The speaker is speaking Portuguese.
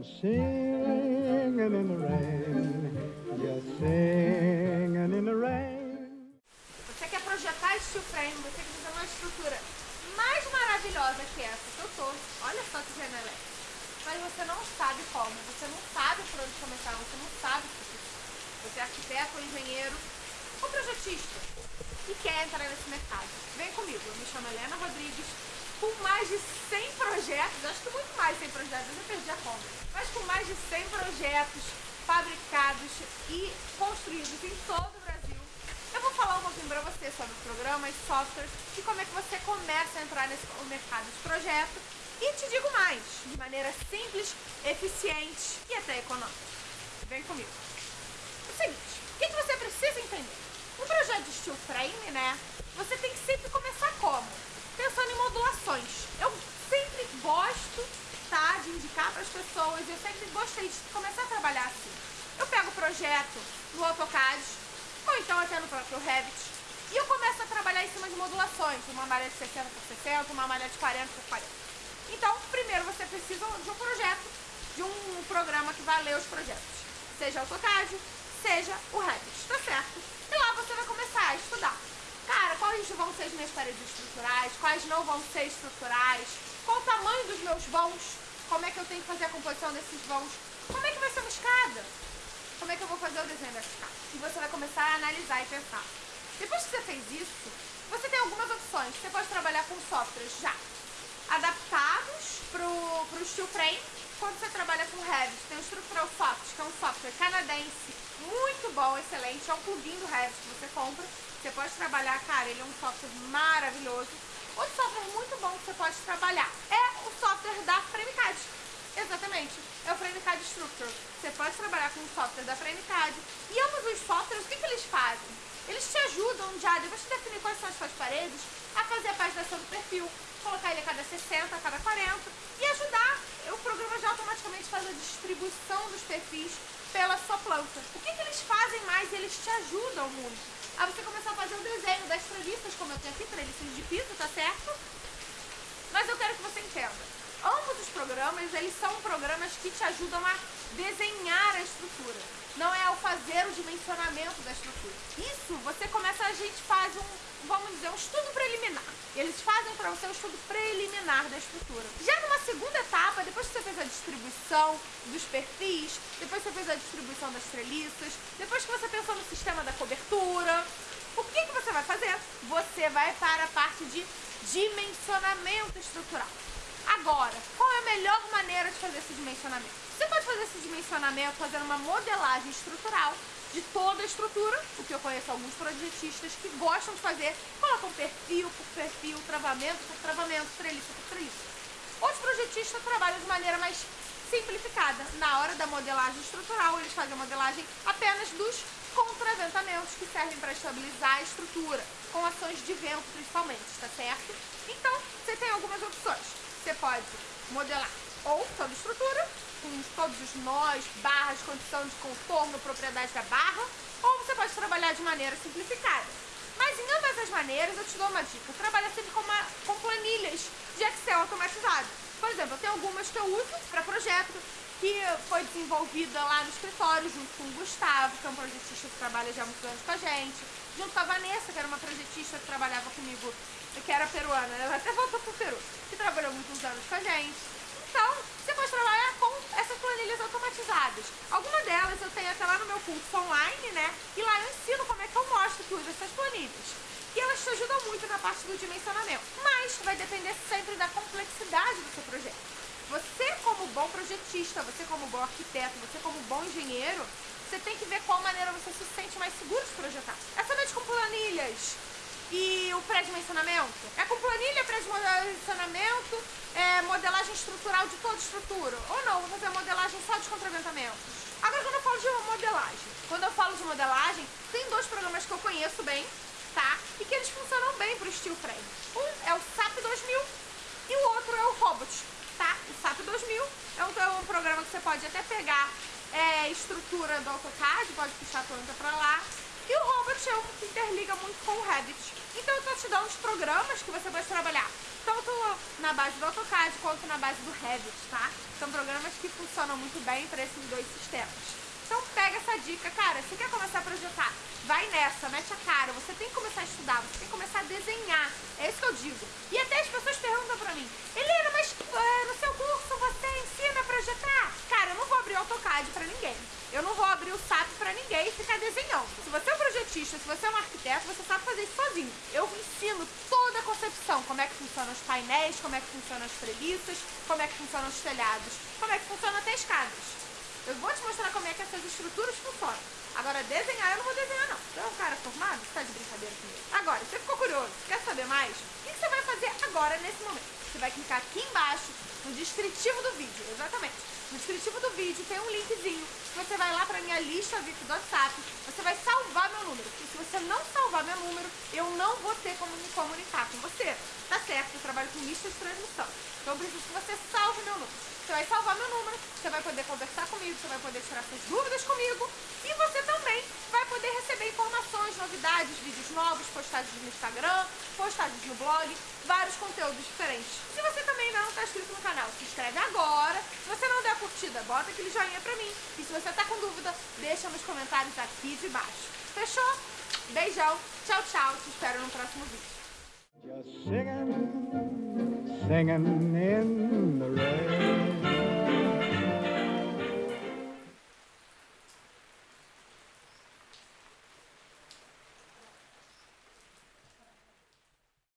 Singing in the rain, just singing in the rain. Você quer projetar steel frame, você quer fazer uma estrutura mais maravilhosa que essa que eu tô. Olha só que janela Mas você não sabe como, você não sabe por onde começar, você não sabe o que Você é arquiteto engenheiro ou projetista e quer entrar nesse mercado. Vem comigo, eu me chamo Helena Rodrigues, com mais de 100 projetos, acho que muito mais de 100 projetos, eu perdi a conta, mas com mais de 100 projetos fabricados e construídos em todo o Brasil. Eu vou falar um pouquinho para você sobre programas, softwares e como é que você começa a entrar nesse mercado de projeto. E te digo mais, de maneira simples, eficiente e até econômica. Vem comigo. O seguinte, o que, que você precisa entender? Um projeto de steel frame, né? Você tem que sempre começar como? Pensando em modulações. Eu sempre gosto, tá, de indicar para as pessoas, eu sempre gostei de começar a trabalhar assim. Eu pego o projeto no AutoCAD, ou então até no próprio Revit, e eu começo a trabalhar em cima de modulações, uma malha de 60 por 60, uma malha de 40 por 40. Então, primeiro você precisa de um projeto, de um programa que vai ler os projetos. Seja AutoCAD, seja o Revit, tá certo? E lá você vai começar a estudar. Cara, quais vão ser as minhas paredes estruturais, quais não vão ser estruturais, qual o tamanho dos meus vãos, como é que eu tenho que fazer a composição desses vãos, como é que vai ser uma escada, como é que eu vou fazer o desenho escada. E você vai começar a analisar e pensar. Depois que você fez isso, você tem algumas opções. Você pode trabalhar com softwares já adaptados para o steel frame. Quando você trabalha com Revit, tem o Structural Soft, que é um software canadense muito bom, excelente. É um plugin do Revit que você compra. Você pode trabalhar, cara, ele é um software maravilhoso. Outro software muito bom que você pode trabalhar é o software da FrameCAD. Exatamente, é o FrameCAD Structure. Você pode trabalhar com o software da FrameCAD. E ambos os softwares, o que, que eles fazem? Eles te ajudam já, depois de definir quais são as suas paredes, a fazer a paginação do perfil, colocar ele a cada 60, a cada 40 e ajudar. O programa já automaticamente faz a distribuição dos perfis pela sua planta. O que, que eles fazem mais? Eles te ajudam muito. A você começar a fazer o desenho das treliças, como eu tenho aqui, treliças de piso, tá certo? Mas eu quero que você entenda. Ambos os programas, eles são programas que te ajudam a desenhar a estrutura. Não é ao fazer o dimensionamento da estrutura. Isso, você começa, a gente faz um, vamos dizer, um estudo preliminar. Eles fazem para você um estudo preliminar da estrutura. Já numa segunda etapa, depois que você fez a distribuição dos perfis, depois que você fez a distribuição das treliças, depois que você pensou no sistema da cobertura, o que, que você vai fazer? Você vai para a parte de dimensionamento estrutural. Agora, qual é a melhor maneira de fazer esse dimensionamento? Você pode fazer esse dimensionamento fazendo uma modelagem estrutural de toda a estrutura, o que eu conheço alguns projetistas que gostam de fazer, colocam perfil por perfil, travamento por travamento, treliça por treliça. Outros projetistas trabalham de maneira mais simplificada. Na hora da modelagem estrutural, eles fazem a modelagem apenas dos contraventamentos que servem para estabilizar a estrutura, com ações de vento principalmente, está certo? Então, você tem algumas opções. Você pode modelar ou toda estrutura, com todos os nós, barras, condição de contorno, propriedade da barra, ou você pode trabalhar de maneira simplificada. Mas em ambas as maneiras eu te dou uma dica, trabalha sempre com, uma, com planilhas de Excel automatizado. Por exemplo, eu tenho algumas que eu uso para projeto, que foi desenvolvida lá no escritório, junto com o Gustavo, que é um projetista que trabalha já há muitos anos com a gente, junto com a Vanessa, que era uma projetista que trabalhava comigo que era peruana, ela até voltou pro Peru, que trabalhou muitos Então, você pode trabalhar com essas planilhas automatizadas. Alguma delas eu tenho até lá no meu curso online, né? E lá eu ensino como é que eu mostro que uso essas planilhas. E elas te ajudam muito na parte do dimensionamento. Mas vai depender sempre da complexidade do seu projeto. Você como bom projetista, você como bom arquiteto, você como bom engenheiro, você tem que ver qual maneira você se sente mais seguro de projetar. É somente com planilhas, e pré-dimensionamento? É com planilha, pré-dimensionamento, é, modelagem estrutural de toda estrutura. Ou não, vou fazer modelagem só de contraventamentos. Agora, quando eu falo de modelagem, quando eu falo de modelagem, tem dois programas que eu conheço bem, tá? E que eles funcionam bem para o steel frame. Um é o SAP 2000 e o outro é o Robot, tá? O SAP 2000 é um, é um programa que você pode até pegar é, estrutura do AutoCAD, pode puxar a planta para lá E o Robot é um que interliga muito com o Revit. Então eu tô te dando os programas que você pode trabalhar tanto na base do AutoCAD quanto na base do Revit, tá? São programas que funcionam muito bem para esses dois sistemas. Então pega essa dica, cara, você quer começar a projetar, vai nessa, mete a cara, você tem que começar a estudar, você tem que começar a desenhar, é isso que eu digo. E até as pessoas perguntam pra mim, Helena, mas uh, no seu curso você ensina a projetar? Cara, eu não vou abrir o AutoCAD pra ninguém, eu não vou abrir o SAP pra ninguém e ficar desenhando. Se você é um projetista, se você é um arquiteto, você sabe fazer isso sozinho. Eu ensino toda a concepção, como é que funcionam os painéis, como é que funcionam as treliças, como é que funcionam os telhados, como é que funcionam até escadas. Eu vou te mostrar como é que essas estruturas funcionam. Agora, desenhar eu não vou desenhar, não. Você é um cara formado? Você tá de brincadeira comigo. Agora, você ficou curioso? Quer saber mais? O que você vai fazer agora, nesse momento? Você vai clicar aqui embaixo, no descritivo do vídeo. Exatamente. No descritivo do vídeo tem um linkzinho. Você vai lá pra minha lista VIP do WhatsApp. Você vai salvar meu número. Porque se você não salvar meu número, eu não vou ter como me comunicar com você. Tá certo? Eu trabalho com lista de transmissão. Então eu preciso que você salve meu número. Você vai salvar meu número, você vai poder conversar comigo, você vai poder tirar suas dúvidas comigo e você também vai poder receber informações, novidades, vídeos novos, postagens no Instagram, postagens no blog, vários conteúdos diferentes. Se você também não está inscrito no canal, se inscreve agora. Se você não der a curtida, bota aquele joinha pra mim. E se você está com dúvida, deixa nos comentários aqui de baixo. Fechou? Beijão, tchau, tchau. Te espero no próximo vídeo.